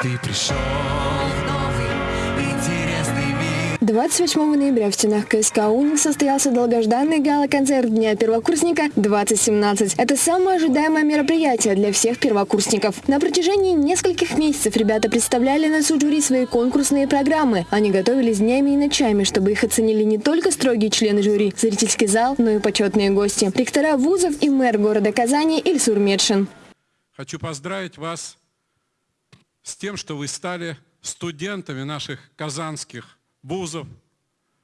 Ты пришел в новый интересный. 28 ноября в стенах КСК «Уник» состоялся долгожданный гала-концерт Дня первокурсника 2017. Это самое ожидаемое мероприятие для всех первокурсников. На протяжении нескольких месяцев ребята представляли на суд жюри свои конкурсные программы. Они готовились днями и ночами, чтобы их оценили не только строгие члены жюри, зрительский зал, но и почетные гости. Ректора вузов и мэр города Казани Ильсур Медшин. Хочу поздравить вас с тем, что вы стали студентами наших казанских вузов,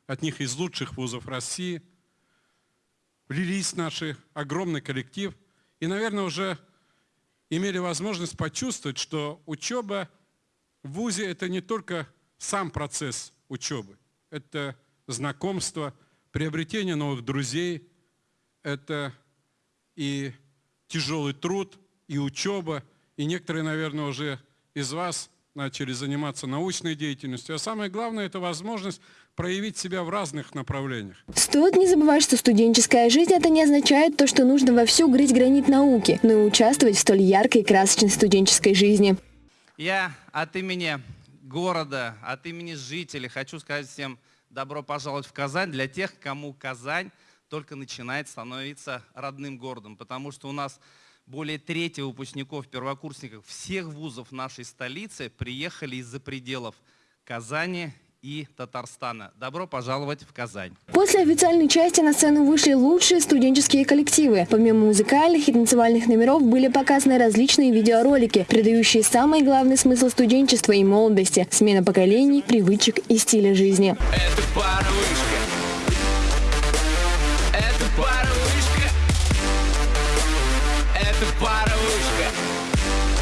от них из лучших вузов России, влились в наш огромный коллектив. И, наверное, уже имели возможность почувствовать, что учеба в ВУЗе – это не только сам процесс учебы, это знакомство, приобретение новых друзей, это и тяжелый труд, и учеба, и некоторые, наверное, уже из вас начали заниматься научной деятельностью. А самое главное – это возможность проявить себя в разных направлениях. Стоит не забывать, что студенческая жизнь – это не означает то, что нужно вовсю грызть гранит науки, но и участвовать в столь яркой и красочной студенческой жизни. Я от имени города, от имени жителей хочу сказать всем добро пожаловать в Казань для тех, кому Казань только начинает становиться родным городом, потому что у нас более трети выпускников, первокурсников всех вузов нашей столицы приехали из-за пределов Казани и Татарстана. Добро пожаловать в Казань. После официальной части на сцену вышли лучшие студенческие коллективы. Помимо музыкальных и танцевальных номеров были показаны различные видеоролики, передающие самый главный смысл студенчества и молодости – смена поколений, привычек и стиля жизни. Это паровышка. Это паровышка. Это паровышка.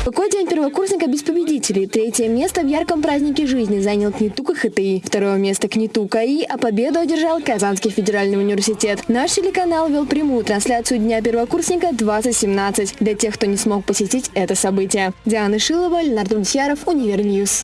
Какой день первокурсника без победителей? Третье место в ярком празднике жизни занял КНИТУ КХТИ. Второе место КНИТУ КАИ, а победу одержал Казанский федеральный университет. Наш телеканал вел прямую трансляцию Дня первокурсника 2017 для тех, кто не смог посетить это событие. Диана Шилова, Леонард Дудьяров, Univer News.